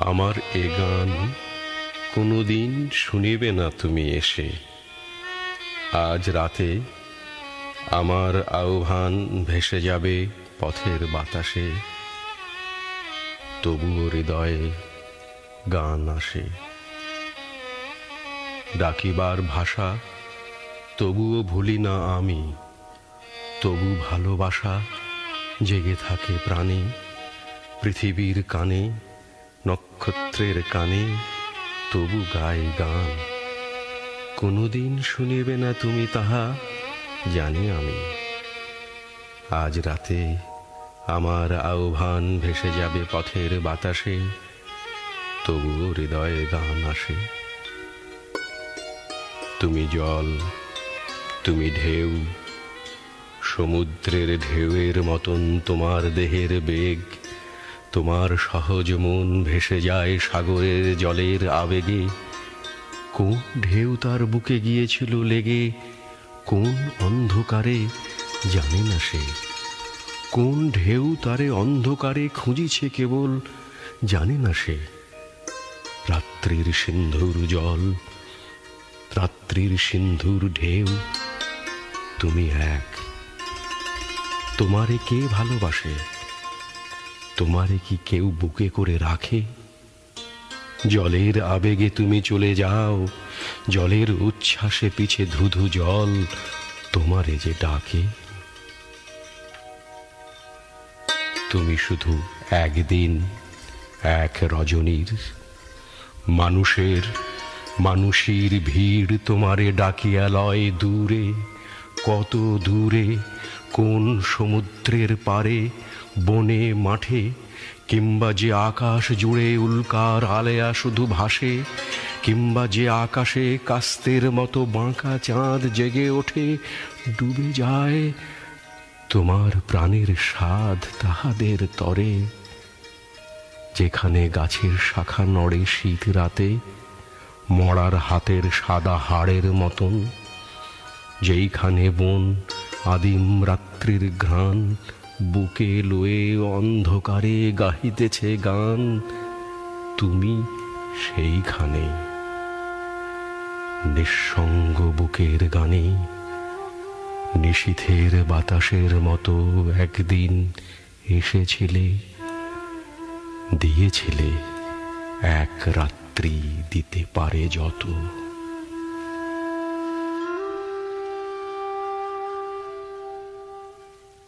আমার এ গান কোনোদিন শুনিবে না তুমি এসে। আজ রাতে আমার আহ্বান ভেসে যাবে পথের বাতাসে। তবুও হৃদয়ে গান আসে। ডাকিবার ভাষা তবুও ভুলি না আমি। তবু ভালোবাসা জেগে থাকে প্রাণে। পৃথিবীর কানে নক্ষত্রের কানে তবু গাই গান। কোনোদিন শুনিবে না তুমি তাহা, জানি আমি। আজ রাতে আমার আহ্বান ভেসে যাবে পথের বাতাসে তবুও হৃদয়ে গান আসে। তুমি জল, তুমি ঢেউ, সমুদ্রের ঢেউয়ের মতন তোমার দেহের বেগ তোমার সহজ মন ভেসে যায় সাগরের জলের আবেগে। কোন ঢেউ তার বুকে গিয়েছিল লেগে, কোন অন্ধকারে জানে না সে। কোন ঢেউ তারে অন্ধকারে খুঁজিছে কেবল, জানে না সে। রাত্রির সিন্ধুর জল, রাত্রির সিন্ধুর ঢেউ, তুমি এক। তোমারে কে ভালোবাসে? তোমারে কি কেউ বুকে করে রাখে? জলের আবেগে তুমি চলে যাও, জলের উচ্ছ্বাসে পিছে ধুধু জল তোমারে যে ডাকে। তুমি শুধু একদিন, এক রজনীর, মানুষের মানুষের ভিড় তোমারে ডাকিয়া লয় দূরে, কত দূরে কোন সমুদ্রের পারে, বনে, মাঠে, কিংবা যে আকাশ জুড়ে উল্কার আলেয়া শুধু ভাসে, কিংবা যে আকাশে কাস্তের মতো বাঁকা চাঁদ জেগে ওঠে, ডুবে যায়, তোমার প্রাণের স্বাদ তাহাদের তরে। যেখানে গাছের শাখা নড়ে শীত রাতে, মরার হাতের সাদা হাড়ের মতন, যেইখানে বন আদিম রাত্রির ঘ্রাণ, বুকে লয়ে অন্ধকারে গাহিতেছে গান। তুমি সেইখানে। নিঃসঙ্গ বুকের গানে, নিশীথের বাতাসের মতো একদিন এসেছিলে, দিয়েছিলে এক রাত্রি দিতে পারে যত।